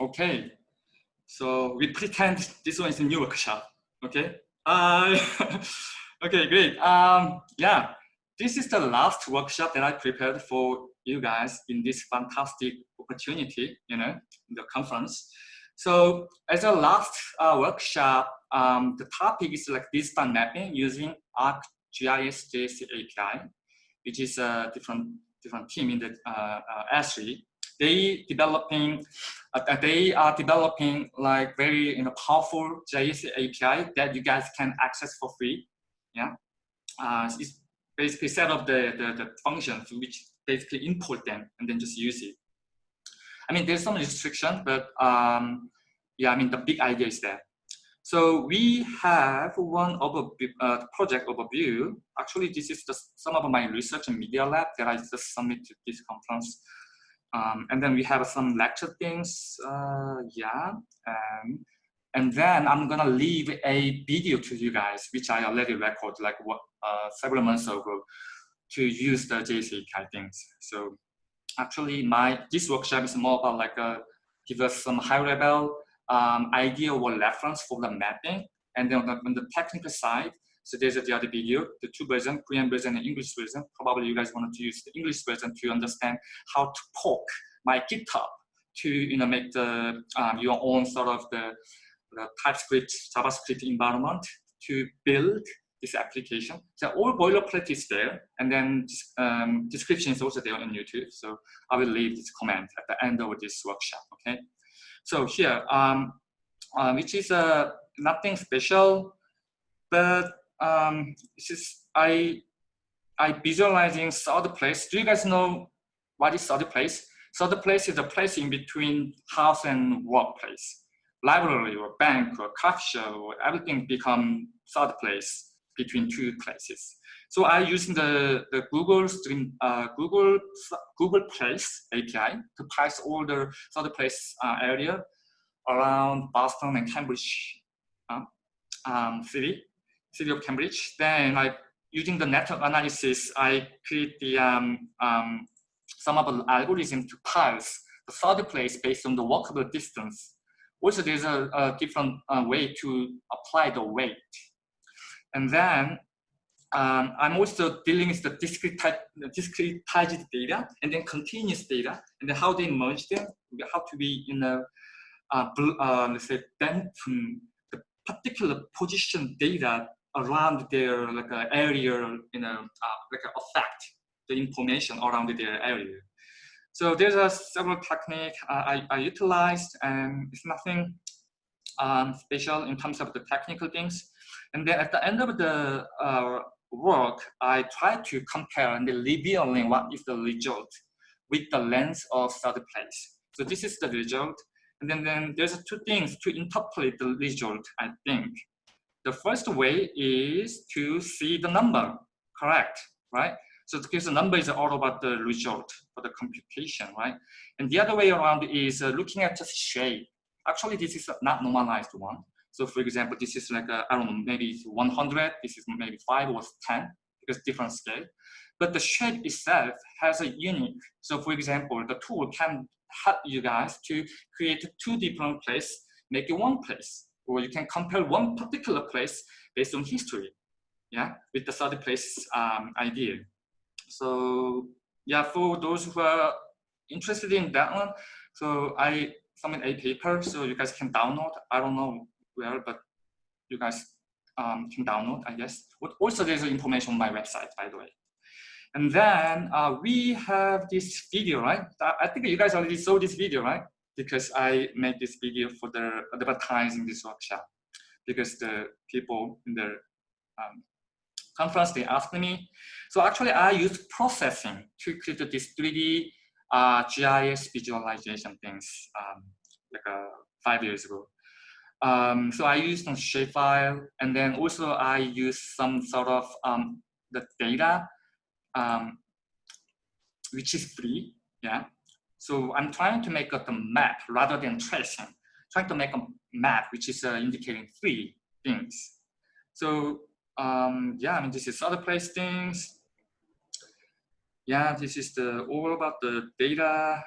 Okay, so we pretend this one is a new workshop. Okay. Uh, okay, great. Um, yeah, this is the last workshop that I prepared for you guys in this fantastic opportunity, you know, the conference. So as a last uh, workshop, um, the topic is like distance mapping using ArcGIS JS API, which is a different different team in the uh, uh, Esri. They developing, uh, they are developing like very you know powerful JS API that you guys can access for free. Yeah, uh, it's basically set up the, the the functions which basically import them and then just use it. I mean, there's some restriction, but um, yeah, I mean, the big idea is there. So we have one over, uh, project overview. Actually, this is just some of my research and media lab that I just submitted to this conference. Um, and then we have some lecture things, uh, yeah. Um, and then I'm gonna leave a video to you guys, which I already recorded like what, uh, several months ago to use the JCK things. So actually my this workshop is more about like a, uh, give us some high level um, idea or reference for the mapping and then on the, on the technical side so there's the other video the two version korean version and english version probably you guys wanted to use the english version to understand how to poke my github to you know make the um, your own sort of the, the typescript javascript environment to build this application. So all boilerplate is there, and then um, description is also there on YouTube. So I will leave this comment at the end of this workshop. Okay. So here, um, uh, which is uh, nothing special, but um, is I I visualizing third place. Do you guys know what is third place? Third place is a place in between house and workplace. Library or bank or coffee shop or everything become third place between two places. So I using the, the Google Stream, uh, Google Google Place API to parse all the third place uh, area around Boston and Cambridge uh, um, city, city of Cambridge. Then I using the network analysis, I create the um, um, some of the algorithm to parse the third place based on the walkable distance. Also, there's a, a different uh, way to apply the weight. And then um, I'm also dealing with the discretized, discretized data and then continuous data and then how they merge them, how to be in a, uh, uh, let's say, then from the particular position data around their like uh, area, you know, uh, like affect the information around their area. So there's a several technique uh, I, I utilized and it's nothing um, special in terms of the technical things. And then at the end of the uh, work, I try to compare and revealing what is the result with the lens of third place. So this is the result. And then, then there's two things to interpret the result, I think. The first way is to see the number, correct, right? So because the number is all about the result for the computation, right? And the other way around is uh, looking at the shape. Actually, this is not normalized one. So for example, this is like, I don't know, maybe it's 100, this is maybe five or 10, because different scale. But the shape itself has a unique. So for example, the tool can help you guys to create two different place, make it one place. Or you can compare one particular place based on history, yeah, with the third place um, idea. So yeah, for those who are interested in that one, so I submit a paper so you guys can download. I don't know where, but you guys um, can download, I guess. But Also, there's information on my website, by the way. And then uh, we have this video, right? I think you guys already saw this video, right? Because I made this video for the advertising this workshop. Because the people in the um, conference, they asked me. So actually, I used processing to create this 3D uh, GIS visualization things um, like uh, five years ago. Um, so I use some shapefile, and then also I use some sort of um, the data, um, which is free. Yeah. So I'm trying to make a map rather than tracing. Trying to make a map which is uh, indicating three things. So um, yeah, I mean this is other place things. Yeah, this is the all about the data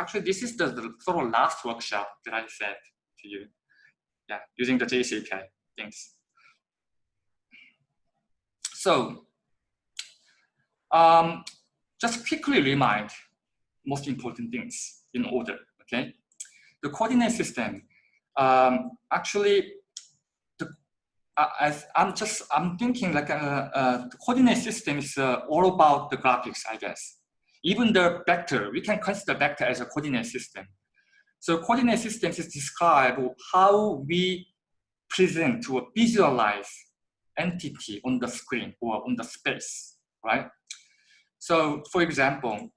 actually this is the, the, sort of last workshop that I said to you. Yeah, using the JS API things. So um, just quickly remind most important things in order, okay? The coordinate system, um, actually, the, uh, I'm just, I'm thinking like a, a the coordinate system is uh, all about the graphics, I guess. Even the vector, we can consider vector as a coordinate system. So coordinate systems is describe how we present or visualize entity on the screen or on the space, right? So for example,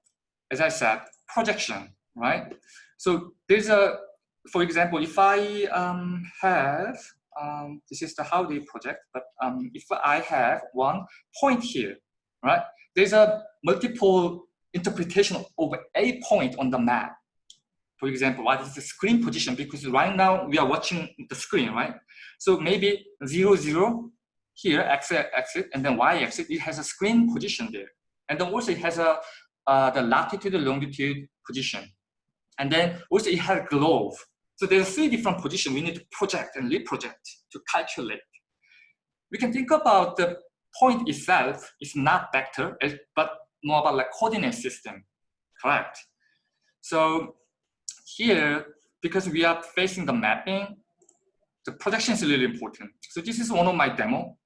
as I said, projection, right? So there's a, for example, if I um, have, um, this is the how they project, but um, if I have one point here, right? There's a multiple interpretation of a point on the map. For example, what is the screen position? Because right now we are watching the screen, right? So maybe zero, zero here, x axis, and then y axis, it has a screen position there. And then also it has a uh, the latitude, longitude position. And then also it has a globe. So there are three different positions we need to project and reproject to calculate. We can think about the point itself is not vector, but more about like coordinate system, correct? So here, because we are facing the mapping, the projection is really important. So this is one of my demo.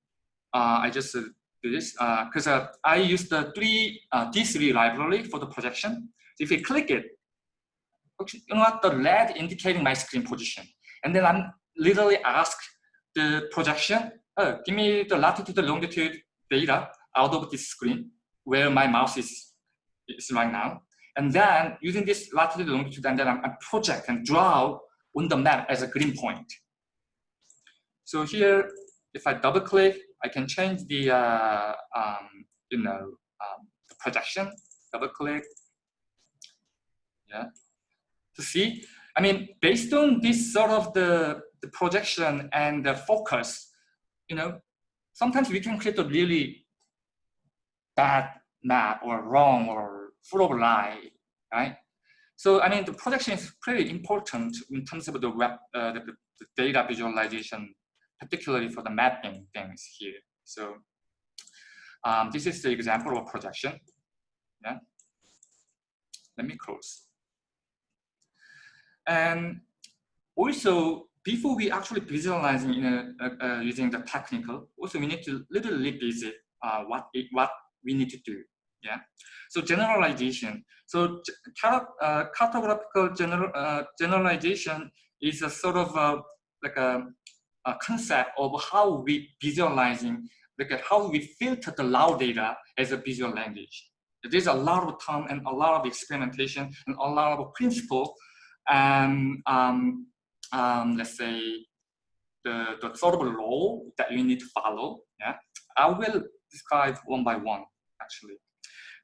Uh, I just this because uh, uh, I use the three uh, D3 library for the projection. So if you click it, you know what, the red indicating my screen position. And then I'm literally ask the projection, oh, give me the latitude, longitude data out of this screen where my mouse is, is right now. And then using this latitude, longitude, and then I project and draw on the map as a green point. So here, if I double click, I can change the, uh, um, you know, um, the projection, double click. Yeah, to see. I mean, based on this sort of the, the projection and the focus, you know, sometimes we can create a really bad map or wrong or full of lie, right? So I mean, the projection is pretty important in terms of the web, uh, the, the, data visualization, particularly for the mapping things here. So um, this is the example of projection. Yeah. Let me close. And also, before we actually visualizing uh, uh, using the technical, also we need to little revisit uh, what it, what we need to do. Yeah. So generalization. So uh, cartographical general uh, generalization is a sort of a, like a, a concept of how we visualizing, like how we filter the raw data as a visual language. There's a lot of time and a lot of experimentation and a lot of principle and um, um, let's say the, the sort of law that you need to follow. Yeah, I will describe one by one actually.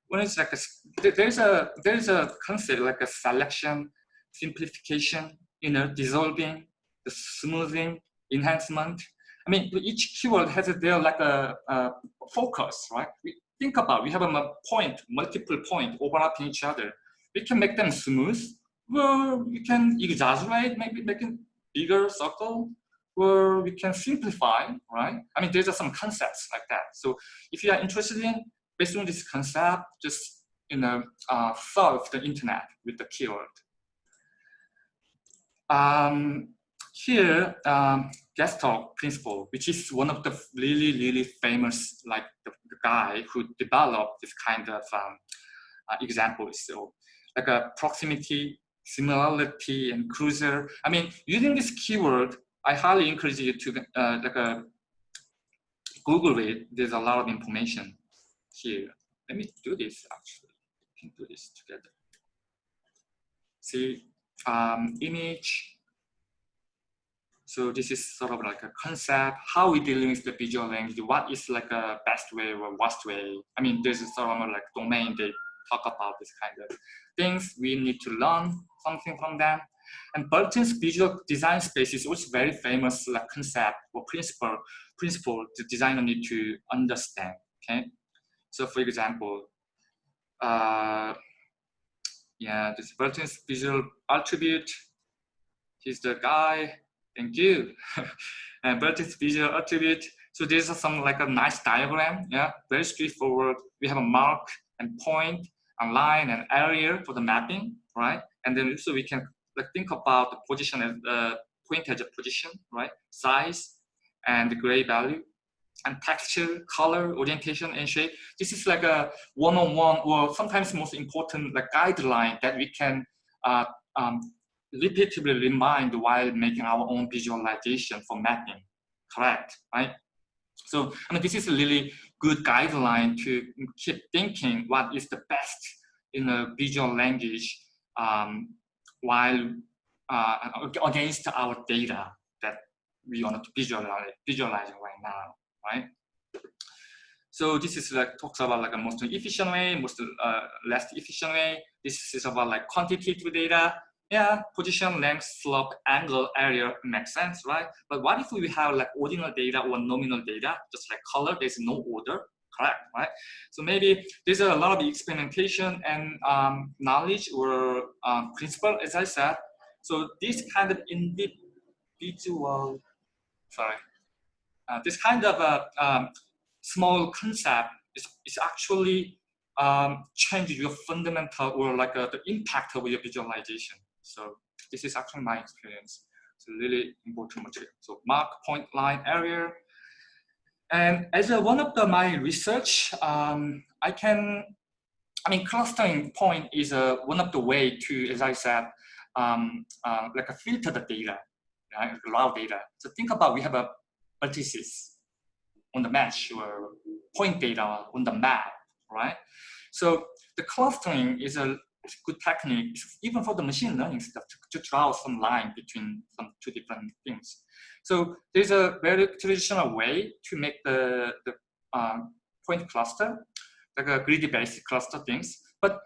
When it's like a, there's a there's a concept like a selection, simplification, you know, dissolving, the smoothing, enhancement. I mean, each keyword has a their like a, a focus, right? We think about we have a point, multiple point overlapping each other. We can make them smooth well, we can exaggerate, maybe make it bigger circle, or we can simplify, right? I mean, there's some concepts like that. So if you are interested in, based on this concept, just you know, uh, solve the internet with the keyword. Um, here, um, Gestalt principle, which is one of the really, really famous, like the, the guy who developed this kind of um, uh, examples. So like a proximity similarity and closure. I mean, using this keyword, I highly encourage you to uh, like a uh, Google it. There's a lot of information here. Let me do this actually. We can do this together. See, um, image. So this is sort of like a concept. How we dealing with the visual language? What is like a best way or worst way? I mean, there's sort of like domain they talk about this kind of things. We need to learn something from them. And Bertin's visual design space is also very famous like concept or principle, principle the designer need to understand, okay? So for example, uh, yeah, this Bertin's visual attribute. He's the guy. Thank you. and Bertin's visual attribute. So this is some like a nice diagram. Yeah, very straightforward. We have a mark and and line and area for the mapping, right? And then so we can like think about the position as uh, point as a position, right? Size and the gray value and texture, color, orientation, and shape. This is like a one-on-one -on -one, or sometimes most important like guideline that we can uh, um, repeatedly remind while making our own visualization for mapping. Correct, right? So I mean, this is a really good guideline to keep thinking what is the best in a visual language um, while uh, against our data that we want to visualize, visualizing right now right? So this is like talks about like a most efficient way, most uh, less efficient way. This is about like quantitative data. Yeah, position, length, slope, angle, area makes sense, right? But what if we have like ordinal data or nominal data, just like color, there's no order, correct, right? So maybe there's a lot of experimentation and um, knowledge or um, principle, as I said. So this kind of individual, sorry, uh, this kind of a um, small concept is, is actually um, change your fundamental or like uh, the impact of your visualization. So this is actually my experience. It's a really important material. So mark, point, line, area. And as a, one of the, my research, um, I can, I mean, clustering point is a, one of the way to, as I said, um, uh, like a filter the data, right? raw data. So think about we have a vertices on the mesh or point data on the map, right? So the clustering is a good technique, even for the machine learning stuff, to, to draw some line between some two different things. So there's a very traditional way to make the, the um, point cluster, like a greedy-based cluster things. But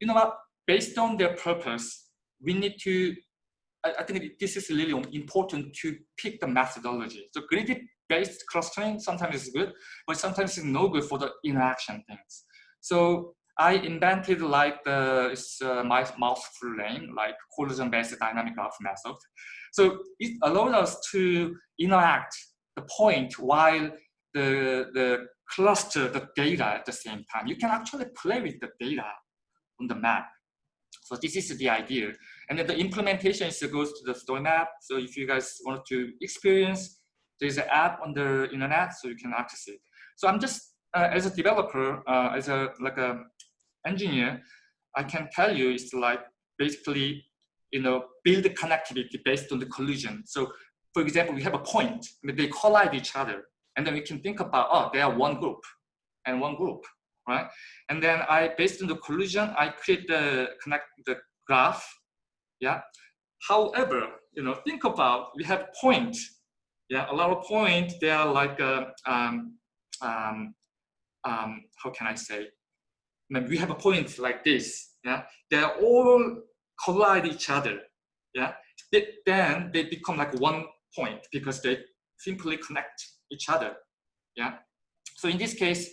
you know what? Based on their purpose, we need to I, think this is really important to pick the methodology. So greedy-based clustering sometimes is good, but sometimes it's no good for the interaction things. So I invented like the uh, my mouthful name, like collision-based dynamic graph method. So it allows us to interact the point while the, the cluster the data at the same time. You can actually play with the data on the map. So this is the idea. And then the implementation is goes to the story map. So if you guys want to experience, there's an app on the internet, so you can access it. So I'm just, uh, as a developer, uh, as a like a engineer, I can tell you it's like basically, you know, build connectivity based on the collision. So for example, we have a point, they collide each other. And then we can think about, oh, they are one group and one group, right? And then I, based on the collision, I create the connect the graph yeah. However, you know, think about we have point. Yeah, a lot of point. They are like uh, um, um, um, how can I say? We have a point like this. Yeah, they all collide each other. Yeah, they, then they become like one point because they simply connect each other. Yeah. So in this case,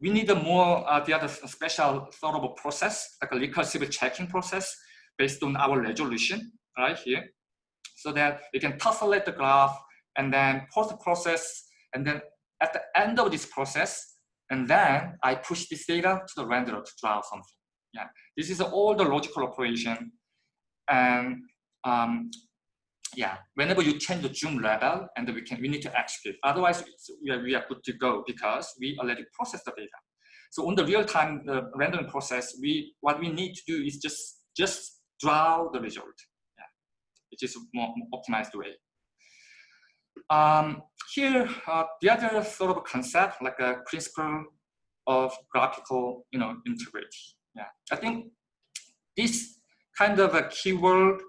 we need a more uh, the other special sort of a process, like a recursive checking process based on our resolution right here so that we can tessellate the graph and then post-process and then at the end of this process and then I push this data to the renderer to draw something. Yeah, this is all the logical operation and um, yeah, whenever you change the zoom level and we can we need to execute. Otherwise, we are, we are good to go because we already processed the data. So on the real time rendering process, we what we need to do is just just draw the result, yeah, which is more optimized way. Um, here, uh, the other sort of concept, like a principle of graphical, you know, integrity. Yeah, I think this kind of a keyword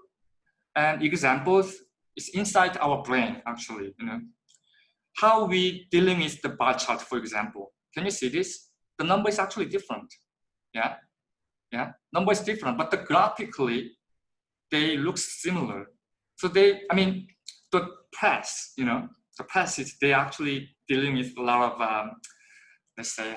and examples is inside our brain, actually. You know, how we dealing with the bar chart, for example. Can you see this? The number is actually different. Yeah, yeah, number is different, but the graphically, they look similar. So they, I mean, the press, you know, the press is they actually dealing with a lot of, um, let's say,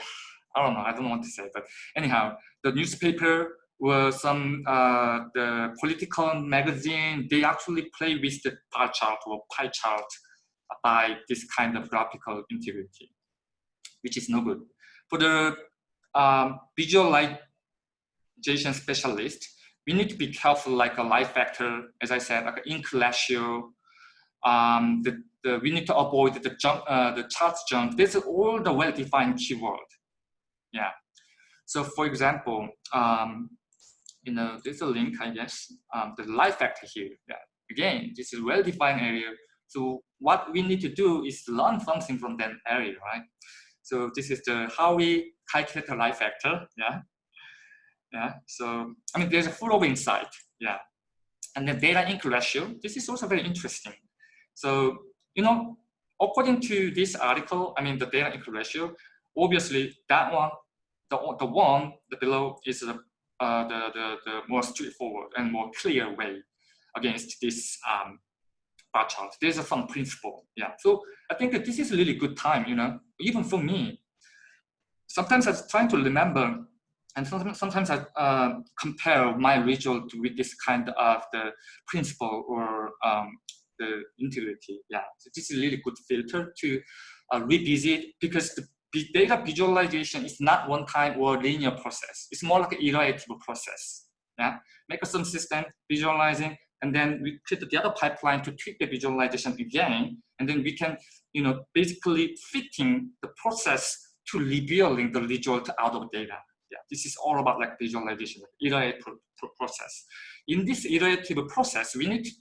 I don't know, I don't want to say, but anyhow, the newspaper or some uh, the political magazine, they actually play with the bar chart or pie chart by this kind of graphical integrity, which is no good. For the um, visualization specialist, we need to be careful like a lie factor, as I said, like an ink ratio. Um, the, the, we need to avoid the jump, uh, the chart junk. This is all the well-defined keyword. Yeah. So for example, um, you know, there's a link, I guess, um, the lie factor here. Yeah. Again, this is well-defined area. So what we need to do is learn something from that area, right? So this is the how we calculate the lie factor. Yeah. Yeah. So I mean, there's a full of insight. Yeah. And the data ink ratio. This is also very interesting. So you know, according to this article, I mean, the data ink ratio. Obviously, that one, the the one the below is the uh, the, the the more straightforward and more clear way against this um, bar chart. There's a some principle. Yeah. So I think this is a really good time. You know, even for me. Sometimes I'm trying to remember and sometimes, I uh, compare my result with this kind of the principle or um, the integrity. Yeah, so this is a really good filter to uh, revisit because the data visualization is not one time or linear process. It's more like an iterative process. Yeah, make some system visualizing, and then we create the other pipeline to tweak the visualization again, and then we can, you know, basically fitting the process to revealing the result out of data yeah, this is all about like visualization, iterative process. In this iterative process, we need to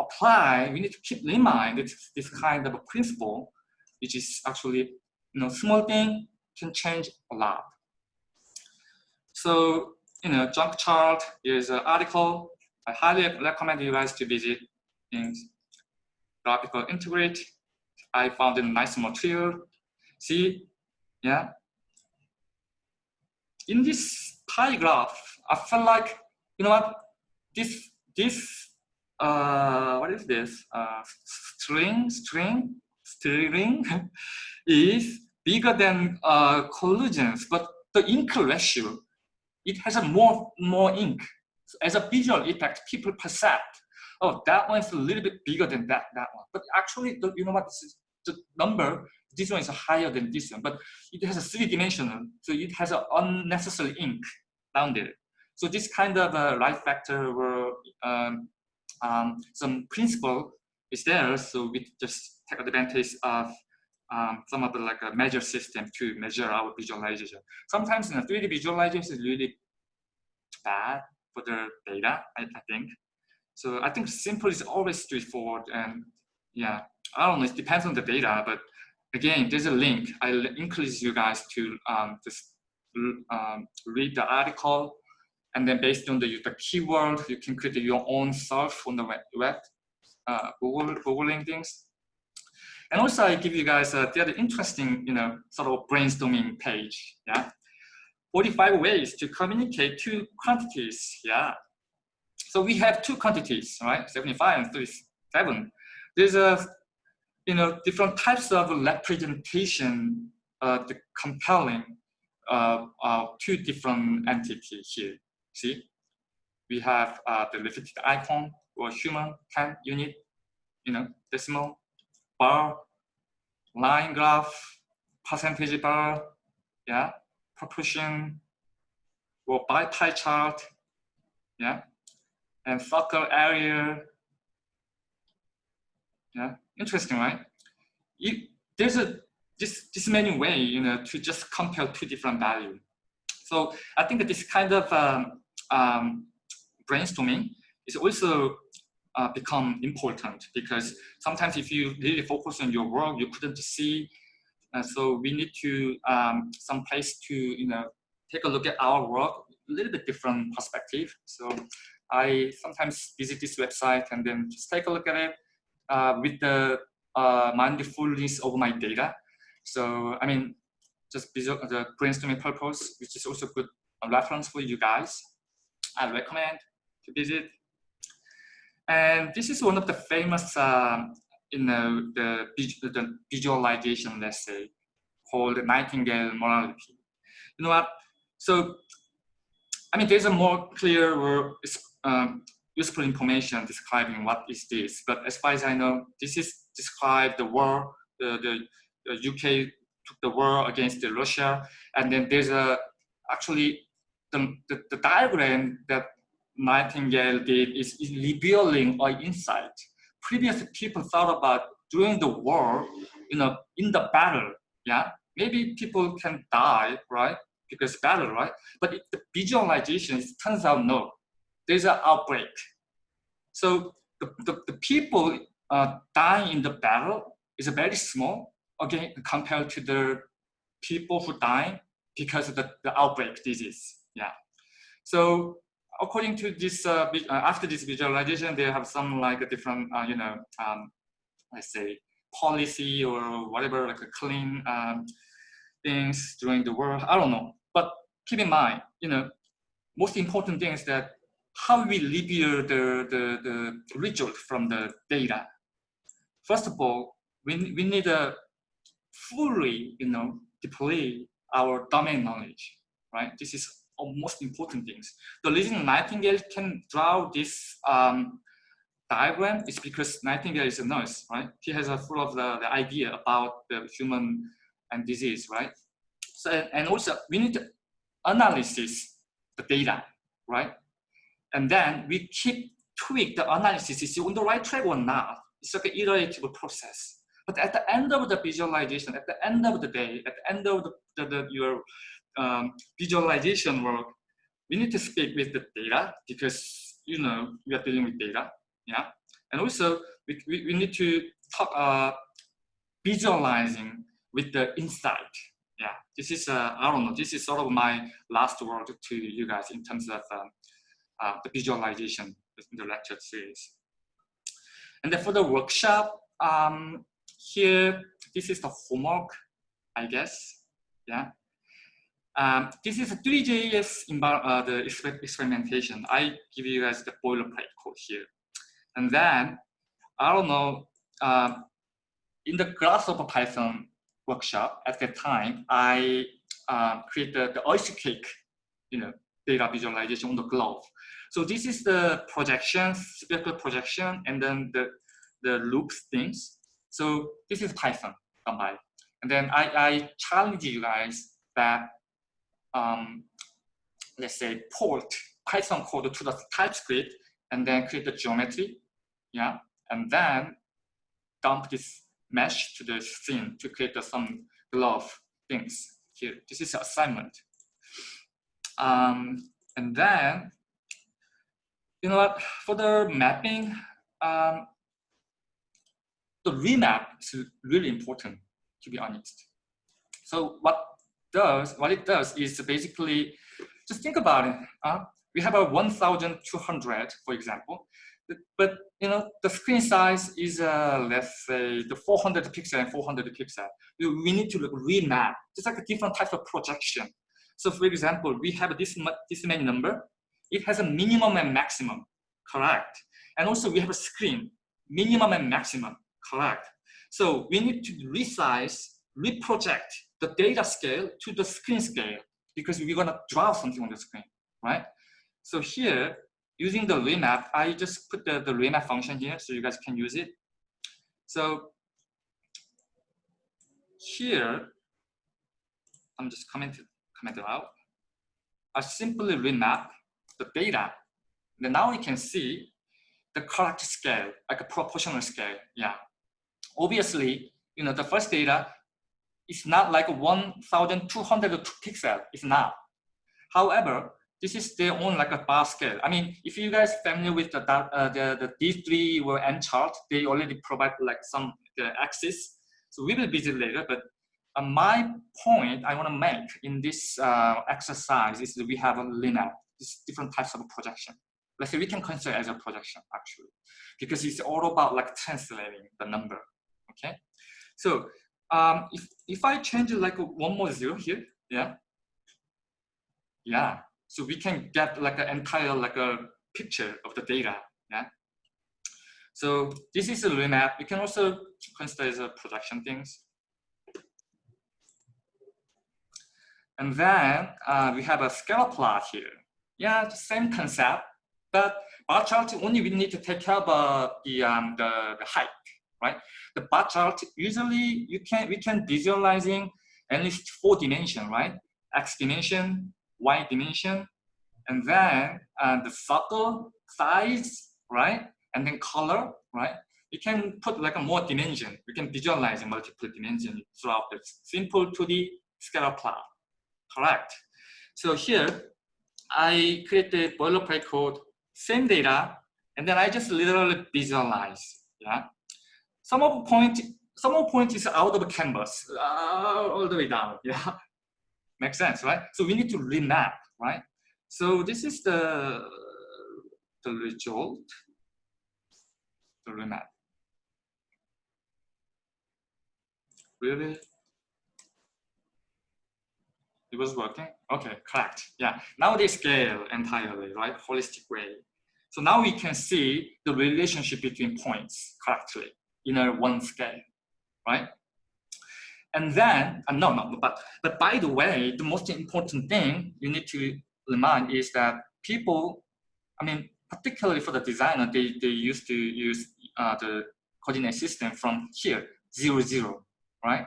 apply, we need to keep in mind this, this kind of a principle, which is actually, you know, small thing can change a lot. So, you know, junk chart is an article. I highly recommend you guys to visit in graphical integrate. I found a nice material. See, yeah, in this pie graph, I felt like, you know what, this, this, uh, what is this? Uh, string, string, string is bigger than uh, collisions, but the ink ratio, it has a more, more ink. So as a visual effect, people perceive, oh, that one's a little bit bigger than that, that one. But actually, the, you know what, this is, the number this one is higher than this one, but it has a three-dimensional, so it has an unnecessary ink down there. So this kind of uh, lie factor or um, um, some principle is there, so we just take advantage of um, some of the like a measure system to measure our visualization. Sometimes you know, 3D visualization is really bad for the data, I, I think. So I think simple is always straightforward and yeah, I don't know, it depends on the data, but again, there's a link. I encourage you guys to um, just um, read the article, and then based on the, the keyword, you can create your own search on the web, uh, Google, Googling things. And also, I give you guys a the other interesting, you know, sort of brainstorming page. Yeah, 45 ways to communicate two quantities. Yeah. So we have two quantities, right? 75 and 37. There's a you know, different types of representation, uh, the compelling uh, uh, two different entities here. See, we have uh, the reflected icon or human time unit, you know, decimal, bar, line graph, percentage bar, yeah, proportion, or by pie chart, yeah, and circle area, yeah, interesting, right? You, there's a this this many way, you know, to just compare two different values. So I think that this kind of um, um, brainstorming is also uh, become important because sometimes if you really focus on your work, you couldn't see. Uh, so we need to um, some place to you know take a look at our work a little bit different perspective. So I sometimes visit this website and then just take a look at it with the uh, mindfulness of my data. So, I mean, just the brainstorming purpose, which is also good reference for you guys. I recommend to visit. And this is one of the famous, um, you know, the, the visualization, let's say, called Nightingale mortality. You know what? So I mean, there's a more clear useful information describing what is this. But as far as I know, this is describe the war, the, the, the UK took the war against the Russia. And then there's a, actually the, the, the diagram that Nightingale did is, is revealing an insight. Previously, people thought about during the war, you know, in the battle, yeah, maybe people can die, right? Because battle, right? But the visualization turns out no, there's an outbreak. So the, the, the people uh, dying in the battle is very small, again, compared to the people who die because of the, the outbreak disease. Yeah. So according to this, uh, uh, after this visualization, they have some like a different, uh, you know, um, let's say policy or whatever, like a clean um, things during the world. I don't know. But keep in mind, you know, most important thing is that how we review the, the, the result from the data. First of all, we, we need to fully, you know, deploy our domain knowledge, right? This is most important things. The reason Nightingale can draw this um, diagram is because Nightingale is a nurse, right? He has a full of the, the idea about the human and disease, right? So, and also we need to analysis the data, right? And then we keep tweak the analysis, is on the right track or not? It's like an iterative process. But at the end of the visualization, at the end of the day, at the end of the, the, the your um, visualization work, we need to speak with the data because you know we are dealing with data, yeah. And also we, we, we need to talk uh, visualizing with the insight. Yeah, this is uh, I don't know. This is sort of my last word to you guys in terms of um, uh, the visualization in the lecture series. And then for the workshop, um, here this is the homework, I guess. Yeah. Um, this is a 3JS uh, the experimentation. I give you guys the boilerplate code here. And then, I don't know, uh, in the Grasshopper Python workshop at that time, I uh, created the oyster cake, you know, data visualization on the glove. So this is the projection, speckle projection, and then the, the loops things. So this is Python combined. And then I, I challenge you guys that um, let's say, port Python code to the TypeScript and then create the geometry, yeah, and then dump this mesh to the scene to create the, some glove things here. This is assignment. Um, and then, you know what, for the mapping, um, the remap is really important, to be honest. So what does, what it does is basically, just think about it. Uh, we have a 1,200, for example, but you know the screen size is uh, let's say the 400 pixel and 400 pixel. We need to remap. It's like a different type of projection. So for example, we have this this many number. It has a minimum and maximum, correct? And also we have a screen, minimum and maximum, correct? So we need to resize, reproject the data scale to the screen scale because we're gonna draw something on the screen, right? So here, using the remap, I just put the, the remap function here so you guys can use it. So here, I'm just commenting, commenting out. I simply remap the data. And now we can see the correct scale, like a proportional scale. Yeah. Obviously, you know, the first data is not like 1,200 pixel. It's not. However, this is their own like a bar scale. I mean, if you guys familiar with the uh, the, the D3 or N chart, they already provide like some the axis. So we will visit later. But uh, my point I want to make in this uh, exercise is that we have a linear, these different types of projection. Let's say we can consider as a projection actually, because it's all about like translating the number. Okay, so um, if, if I change like one more zero here, yeah, yeah. So we can get like an entire like a picture of the data, yeah. So this is a remap. You can also consider as a production things. And then uh, we have a scalar plot here. Yeah, same concept, but bar chart only we need to take care uh, the, um, the, the height, right? The bar chart usually you can we can visualizing at least four dimension, right? X dimension, Y dimension, and then uh, the circle size, right? And then color, right? You can put like a more dimension. You can visualize multiple dimension throughout the simple 2D scalar plot. Correct. So here, I created boilerplate code, same data, and then I just literally visualize. Yeah. Some of the point, some of the point is out of canvas, uh, all the way down. Yeah. Makes sense, right? So we need to remap, right? So this is the the result, the remap. Really? It was working? Okay, correct. Yeah, now they scale entirely, right? Holistic way. So now we can see the relationship between points correctly in a one scale, right? And then, uh, no, no, but, but by the way, the most important thing you need to remind is that people, I mean, particularly for the designer, they, they used to use uh, the coordinate system from here, zero, zero, right?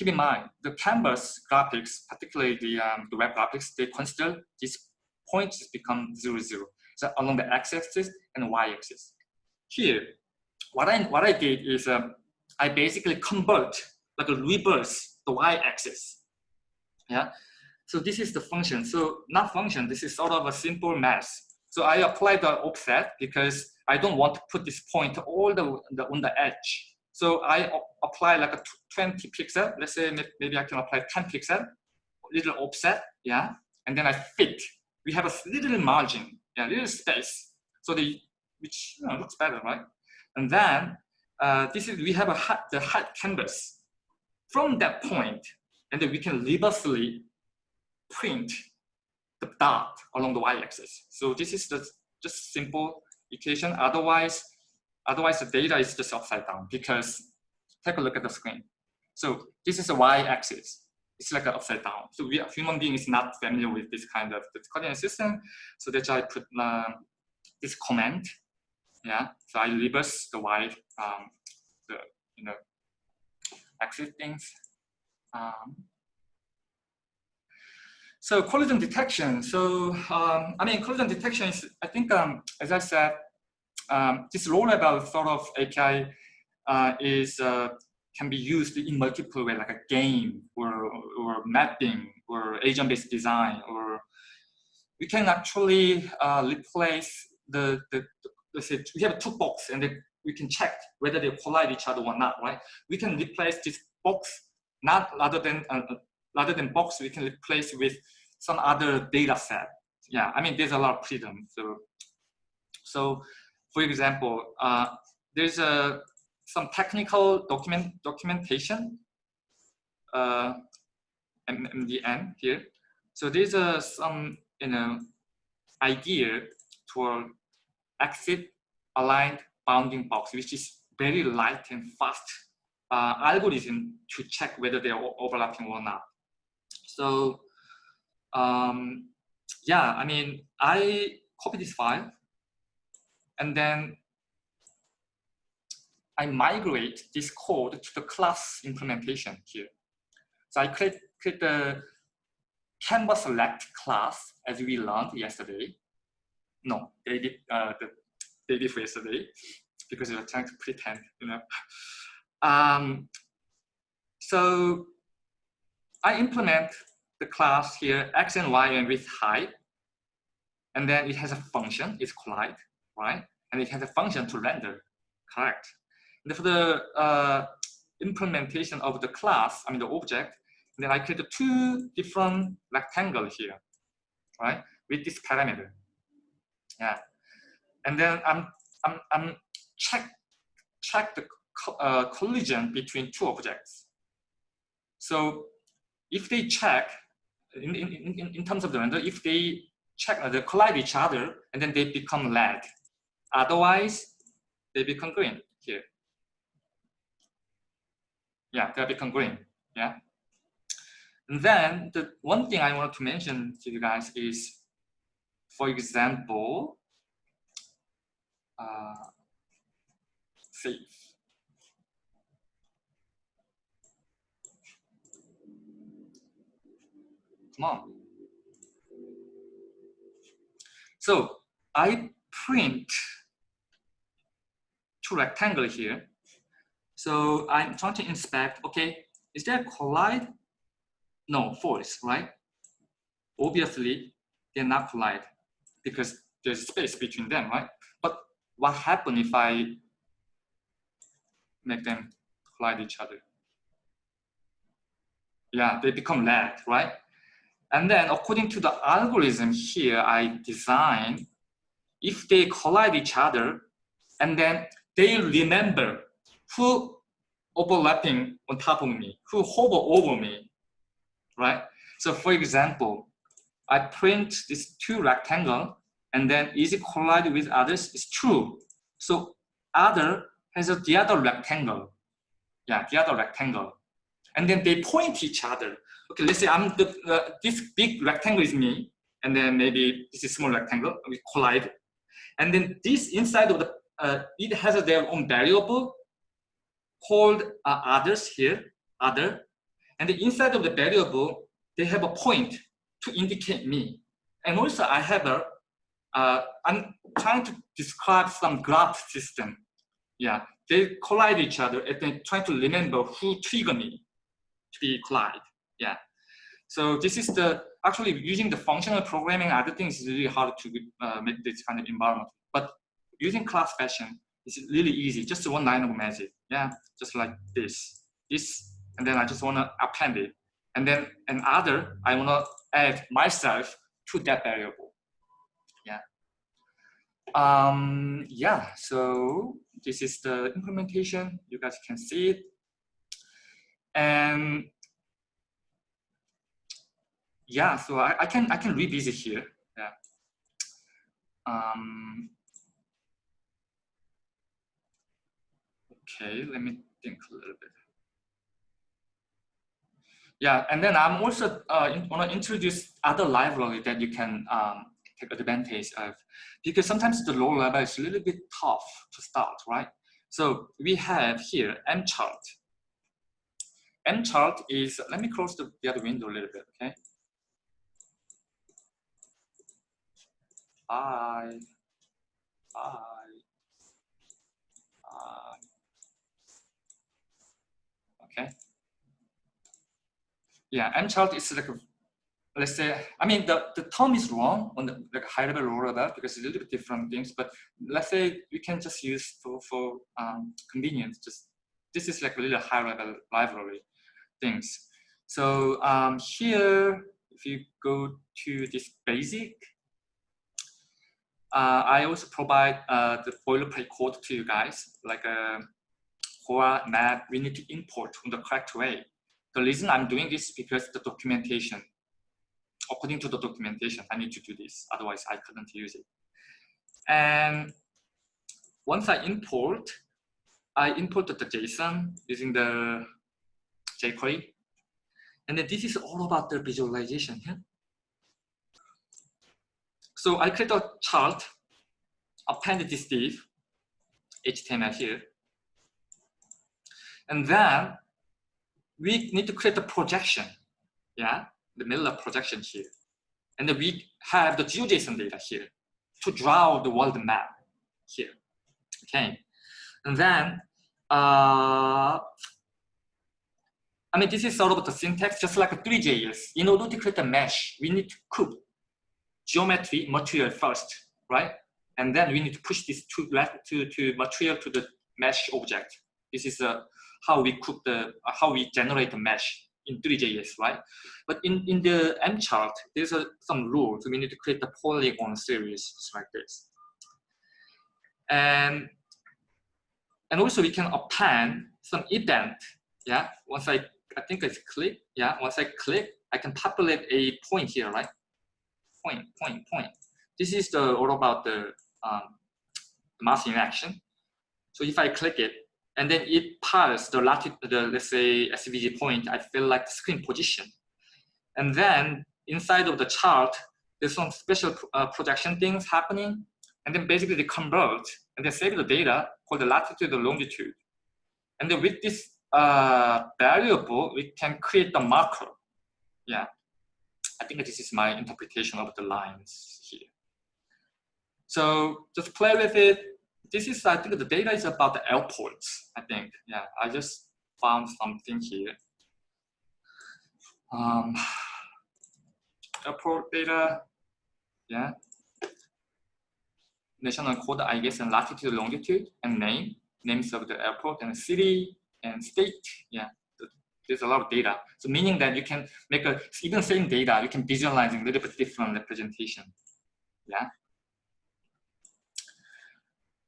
Keep in mind, the canvas graphics, particularly the, um, the web graphics, they consider these points become zero, zero. So along the x-axis and y-axis. Here, what I, what I did is um, I basically convert, like a reverse the y-axis. Yeah. So this is the function. So not function, this is sort of a simple math. So I apply the offset because I don't want to put this point all the, the on the edge. So I apply like a 20 pixel. Let's say maybe I can apply 10 pixel, little offset, yeah. And then I fit. We have a little margin, yeah, little space. So the which you know, looks better, right? And then uh, this is we have a hot, the hot canvas. From that point, and then we can reversely print the dot along the y-axis. So this is the just simple equation. Otherwise, otherwise the data is just upside down because take a look at the screen. So this is a y-axis. It's like an upside down. So we human being is not familiar with this kind of the coordinate system. So that's why I put uh, this comment. Yeah. So I reverse the y, um, the you know, axis things. Um, so collision detection. So um, I mean, collision detection is, I think, um, as I said, um, this low-level sort of API uh, is uh, can be used in multiple ways, like a game or or mapping or agent-based design, or we can actually uh, replace the the let's say we have two box and then we can check whether they collide each other or not, right? We can replace this box not rather than uh, rather than box, we can replace with some other data set. Yeah, I mean, there's a lot of freedom. So, so for example, uh, there's a some technical document documentation uh, MDN here. So there's a some you know idea to axis aligned bounding box, which is very light and fast uh, algorithm to check whether they are overlapping or not. So um, yeah, I mean, I copy this file and then I migrate this code to the class implementation here. So I create, create the canvas select class as we learned yesterday. No, they did uh, the day before yesterday because were trying to pretend, you know. Um, so I implement the class here, x and y and with height. And then it has a function, it's collide, right? And it has a function to render, correct? And for the uh, implementation of the class, I mean the object, then I create two different rectangle here, right? With this parameter. Yeah. And then I'm I'm I'm check check the uh, collision between two objects. So if they check in, in, in, in terms of the render, if they check uh, they collide each other and then they become red. Otherwise, they be congruent here. Yeah, they'll be congruent. Yeah. And then the one thing I want to mention to you guys is for example, uh. Come on. So I print two rectangle here. So I'm trying to inspect, okay, is there collide? No, force, right? Obviously, they're not collide because there's space between them, right? But what happens if I make them collide each other? Yeah, they become lag, right? And then according to the algorithm here, I design, if they collide each other, and then they remember who overlapping on top of me, who hover over me, right? So for example, I print this two rectangle and then is it collide with others? It's true. So other has a, the other rectangle. Yeah, the other rectangle. And then they point each other. Okay, let's say I'm the, uh, this big rectangle is me, and then maybe this is small rectangle, we collide. And then this inside of the, uh, it has their own variable called uh, others here, other. And the inside of the variable, they have a point to indicate me. And also I have a, uh, I'm trying to describe some graph system. Yeah, they collide each other and then trying to remember who trigger me to be collide. Yeah. So this is the, actually using the functional programming, other things is really hard to uh, make this kind of environment. But using class fashion is really easy, just one line of magic. Yeah, just like this, this, and then I just want to append it. And then another, I want to add myself to that variable. Yeah. Um, yeah, so this is the implementation. You guys can see it. And yeah, so I, I can I can revisit here. Yeah. Um, okay, let me think a little bit. Yeah, and then I'm also uh, want to introduce other library that you can um, take advantage of because sometimes the low level is a little bit tough to start, right? So we have here mchart. mchart is, let me close the, the other window a little bit, okay? I, I, I, okay? yeah, mchart is like, let's say, I mean, the, the term is wrong on the like high level, low level because it's a little bit different things, but let's say we can just use for, for um, convenience, just, this is like a little high level library things. So um, here, if you go to this basic, uh, I also provide uh, the boilerplate code to you guys, like a core map we need to import in the correct way. The reason I'm doing this is because the documentation, according to the documentation, I need to do this. Otherwise, I couldn't use it. And once I import, I imported the JSON using the jQuery. And then this is all about the visualization here. So I create a chart, append this div, HTML here. And then we need to create a projection, yeah, the Miller projection here. And then we have the GeoJSON data here to draw the world map here, okay? And then, uh, I mean, this is sort of the syntax, just like a Three.js. In order to create a mesh, we need to cook geometry material first, right? And then we need to push this to, to, to material to the mesh object. This is a how we cook the, uh, how we generate the mesh in Three.js, right? But in, in the M chart, there's a, some rules. We need to create the polygon series just like this. And, and also we can append some event. Yeah, once I, I think I click, yeah, once I click, I can populate a point here, right? Point, point, point. This is the all about the um, mass in action. So if I click it, and then it pulls the latitude, the let's say SVG point, I feel like the screen position. And then inside of the chart, there's some special uh, projection things happening, and then basically they convert and they save the data called the latitude and longitude. And then with this uh, variable, we can create the marker. Yeah, I think this is my interpretation of the lines here. So just play with it. This is, I think the data is about the airports, I think. Yeah, I just found something here. Um, airport data, yeah. National code, I guess, and latitude, longitude, and name, names of the airport and city and state. Yeah, there's a lot of data. So meaning that you can make a, even same data, you can visualize a little bit different representation. Yeah.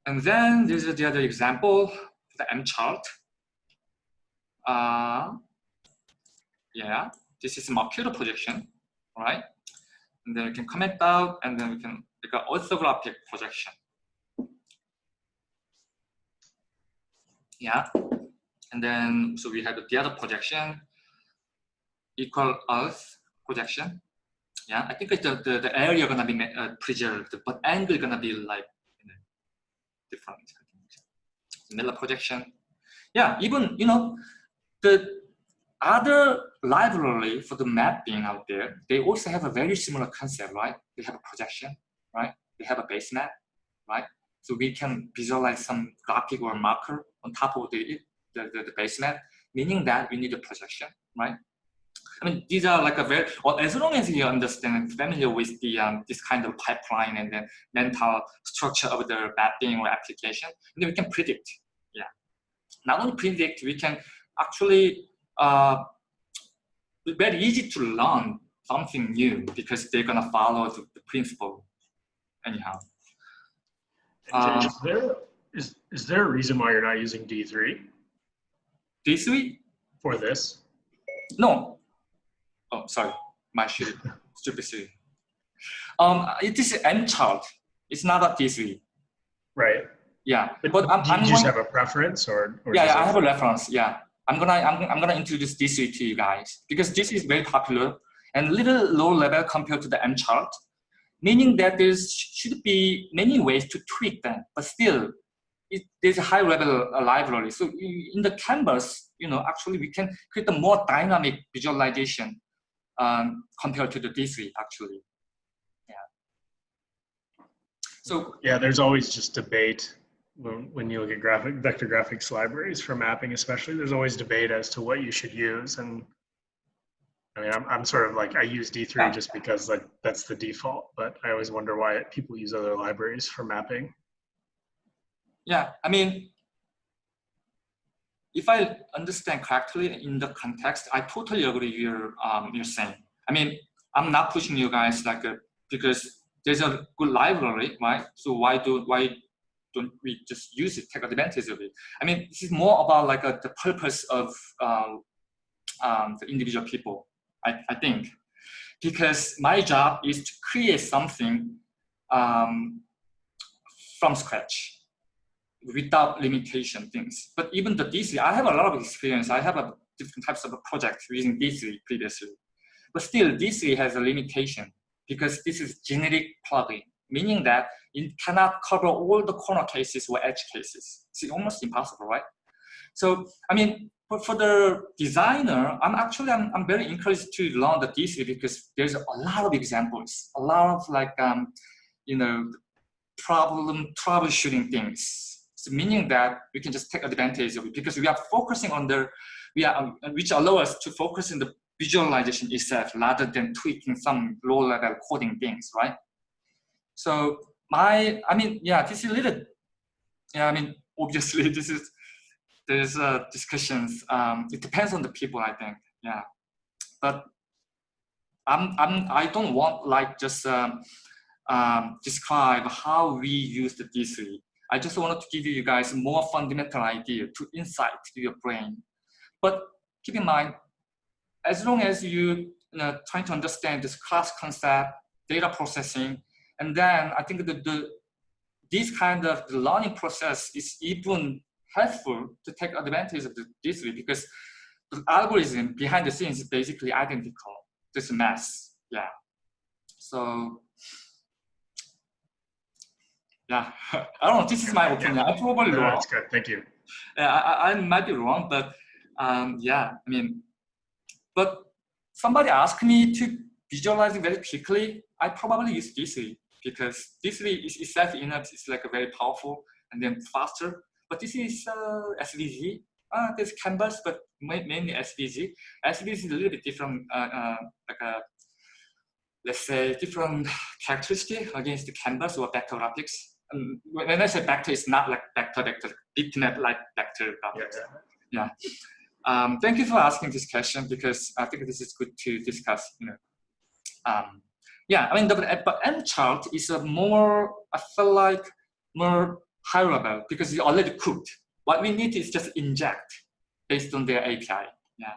And then this is the other example, the M chart. Uh, yeah, this is Mercator projection, right? And then we can comment out, and then we can make an orthographic projection. Yeah, and then so we have the other projection, equal Earth projection. Yeah, I think the the, the area gonna be uh, preserved, but angle gonna be like different. Miller projection. Yeah, even you know the other library for the mapping out there, they also have a very similar concept, right? They have a projection, right? They have a base map, right? So we can visualize some graphic or marker on top of the, the, the, the base map, meaning that we need a projection, right? I mean, these are like a very, well, as long as you understand familiar with the um, this kind of pipeline and the mental structure of the mapping or application, then we can predict. Yeah. Not only predict, we can actually, uh, very easy to learn something new because they're gonna follow the, the principle anyhow. Is there is is there a reason why you're not using D3? D3 for this? No, oh, sorry, my shit, stupid silly. Um, it is M chart. It's not a D3. Right. Yeah, but, but I'm, do you I'm just going, have a preference or? or yeah, yeah I have a reference. Yeah, I'm gonna I'm, I'm gonna introduce D3 to you guys because this is very popular and a little low level compared to the M chart, meaning that there should be many ways to tweak them, but still it, there's a high level library. So in the canvas, you know, actually we can create a more dynamic visualization um, compared to the D3 actually. Yeah. So yeah, there's always just debate when, when you look at graphic vector graphics libraries for mapping, especially. There's always debate as to what you should use, and I mean, I'm I'm sort of like I use D3 yeah. just because like that's the default, but I always wonder why people use other libraries for mapping. Yeah, I mean, if I understand correctly in the context, I totally agree with your um, you're saying. I mean, I'm not pushing you guys like a, because there's a good library, right? So why do why don't we just use it, take advantage of it? I mean, this is more about like a, the purpose of um, um, the individual people, I, I think, because my job is to create something um, from scratch without limitation things. But even the D3, I have a lot of experience. I have a different types of projects using D3 previously. But still, D3 has a limitation because this is generic plugin, meaning that it cannot cover all the corner cases or edge cases. It's almost impossible, right? So, I mean, but for the designer, I'm actually, I'm, I'm very encouraged to learn the D3 because there's a lot of examples, a lot of like, um, you know, problem troubleshooting things so meaning that we can just take advantage of it because we are focusing on the, we are, um, which allow us to focus in the visualization itself rather than tweaking some low level coding things, right? So my, I mean, yeah, this is a little, yeah, I mean, obviously this is, there's uh, discussions. Um, it depends on the people, I think, yeah. But I'm, I'm, I don't want like just um, um, describe how we use the D3 I just wanted to give you guys more fundamental idea to insight to your brain. But keep in mind, as long as you, you know, trying to understand this class concept, data processing, and then I think that the, this kind of the learning process is even helpful to take advantage of this way because the algorithm behind the scenes is basically identical, this mass, yeah. So yeah, I don't know. This is my opinion. Yeah. I probably no, wrong. That's good. Thank you. I, I might be wrong, but um, yeah, I mean, but somebody asked me to visualize very quickly. I probably use D3 because D3 is itself in it's like a very powerful and then faster. But this is uh, SVG. Uh, there's canvas, but mainly SVG. SVG is a little bit different, uh, uh, like a let's say different characteristic against the canvas or vector graphics. Um, when I say vector, it's not like vector vector bitmap like vector. Yeah. yeah. Um, thank you for asking this question because I think this is good to discuss. You know, um, yeah, I mean, the, but M chart is a more, I feel like more high level because it's already cooked. What we need is just inject based on their API. Yeah.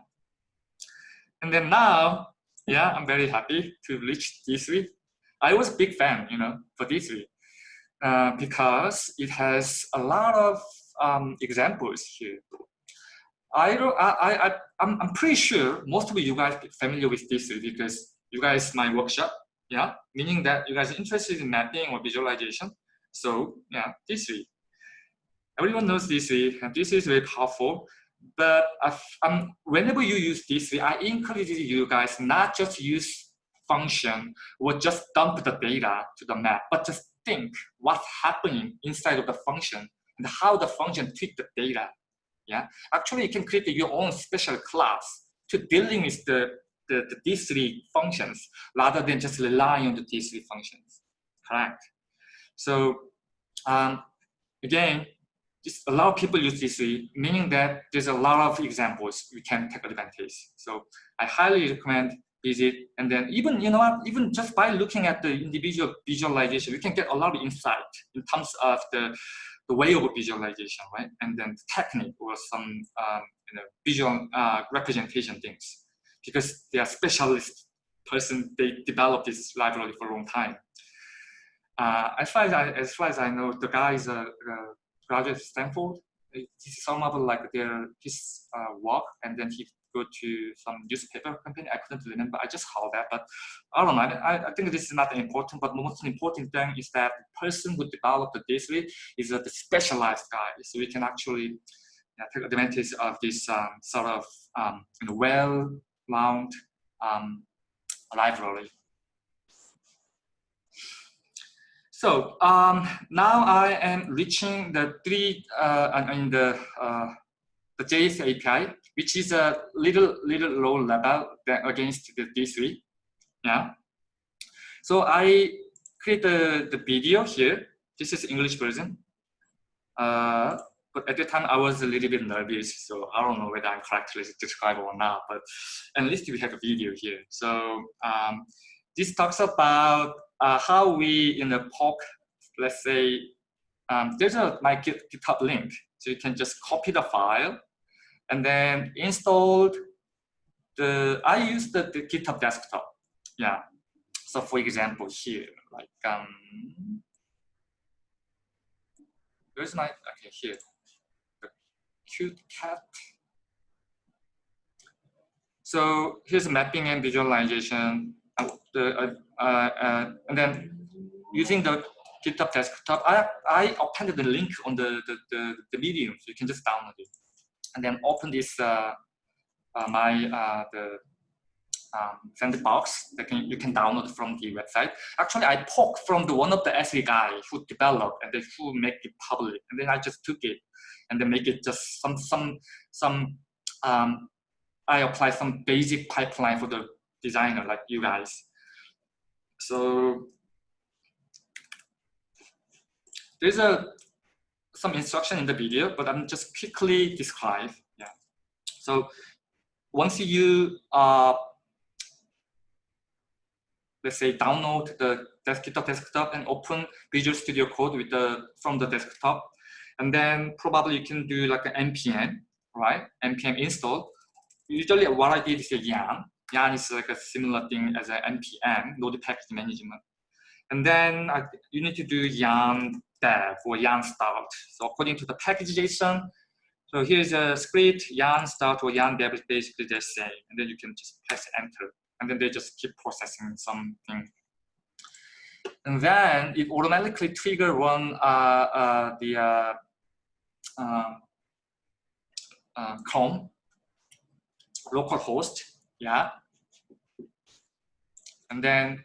And then now, yeah, I'm very happy to reach D3. I was a big fan, you know, for D3 uh, because it has a lot of um, examples here. I, I, I, I'm, I'm pretty sure most of you guys familiar with D3 because you guys my workshop, yeah, meaning that you guys are interested in mapping or visualization. So yeah, D3. Everyone knows D3, and D3 is very powerful. But um, whenever you use D3, I encourage you guys not just use function or just dump the data to the map, but just think what's happening inside of the function and how the function treat the data. Yeah, actually, you can create your own special class to dealing with the, the, the D3 functions rather than just relying on the D3 functions. Correct. So um, again, just a lot of people use D3, meaning that there's a lot of examples we can take advantage. So I highly recommend And then even, you know what, even just by looking at the individual visualization, we can get a lot of insight in terms of the the way of visualization, right? And then the technique or some um, you know, visual uh, representation things, because they are specialist person, they develop this library for a long time. Uh, as far as I, as far as I know, the guy is a, a graduate Stanford. This is some of like their his uh, work, and then he go to some newspaper company. I couldn't remember. I just heard that, but I don't know. I, I think this is not important. But most important thing is that the person who developed the D3 is a specialized guy, so we can actually yeah, take advantage of this um, sort of um, you know, well-round um, library. So um, now I am reaching the three uh, in the uh, the JS API, which is a little little low level than against the D3. Yeah. So I create the, the video here. This is English version. Uh, but at the time I was a little bit nervous, so I don't know whether I'm correctly described or not, but at least we have a video here. So um, this talks about uh, how we in the POC, let's say, um, there's a my GitHub link. So you can just copy the file and then installed the, I use the, the GitHub desktop. Yeah. So for example, here, like, um, where's my, okay, here, the cute cat. So here's mapping and visualization. Uh, the, uh, uh, and then using the GitHub desktop, I, I appended the link on the, the, the, the medium, so you can just download it and then open this uh, uh, my uh, the um, sandbox that can, you can download from the website. Actually, I poked from the one of the SE guy who developed and then who make it public, and then I just took it and then make it just some some some. Um, I apply some basic pipeline for the designer like you guys. So there's a some instruction in the video, but I'm just quickly describe. Yeah. So once you uh, let's say download the desktop desktop and open Visual Studio Code with the from the desktop, and then probably you can do like an npm, right? npm install. Usually what I did is a yarn. Yarn is like a similar thing as an npm, node package management. And then I, you need to do yarn dev or yarn start. So according to the package.json, so here's a script, yarn start or yarn dev is basically the same. And then you can just press enter. And then they just keep processing something. and then it automatically trigger one uh, uh, the uh, um, uh, Chrome local host, yeah, and then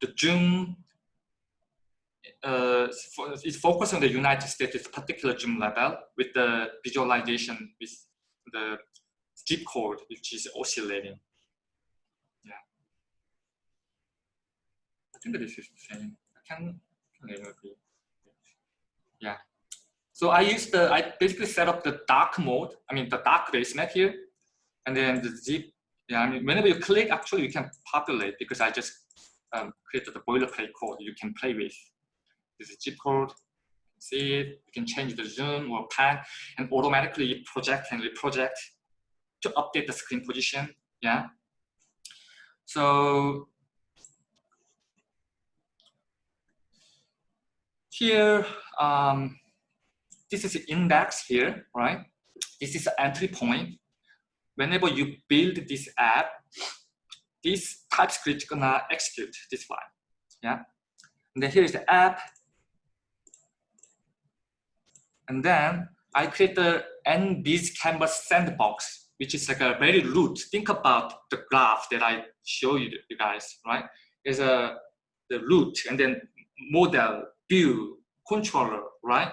the Zoom uh, is focused on the United States particular gym level with the visualization with the zip code which is oscillating. Yeah. I think this is the same. I can, can Yeah. So I used the, I basically set up the dark mode, I mean the dark base map here, and then the zip, yeah, I mean, whenever you click, actually you can populate because I just um, created the boilerplate code you can play with. This is zip code, see it, you can change the zoom or pan and automatically project and reproject to update the screen position, yeah. So here, um, this is the index here, right? This is the entry point. Whenever you build this app, this TypeScript gonna execute this file, yeah? And then here is the app. And then I create the NBiz canvas sandbox, which is like a very root. Think about the graph that I show you, you guys, right? Is a the root and then model, view, controller, right?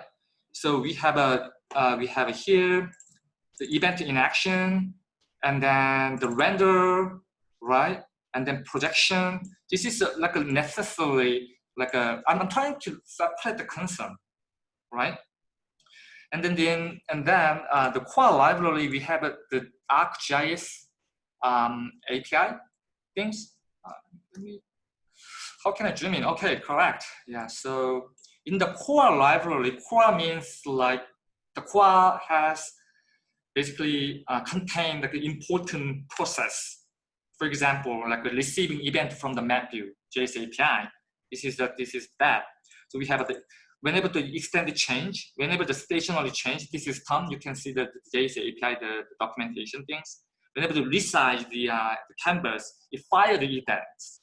So we have a uh, we have here the event in action, and then the render, right? And then projection. This is a, like a necessary like a. I'm trying to separate the concern, right? And then then and then uh, the core library we have a, the ArcGIS um, API things. Uh, how can I zoom in? Okay, correct. Yeah. So in the core library, core means like the core has basically uh, contain like an important process. For example, like receiving event from the map view, JS API. This is that this is that. So we have the whenever the extended change, whenever the stationary change, this is done, you can see that the JS API, the, the documentation things. Whenever the resize the, uh, the canvas, it fire the events.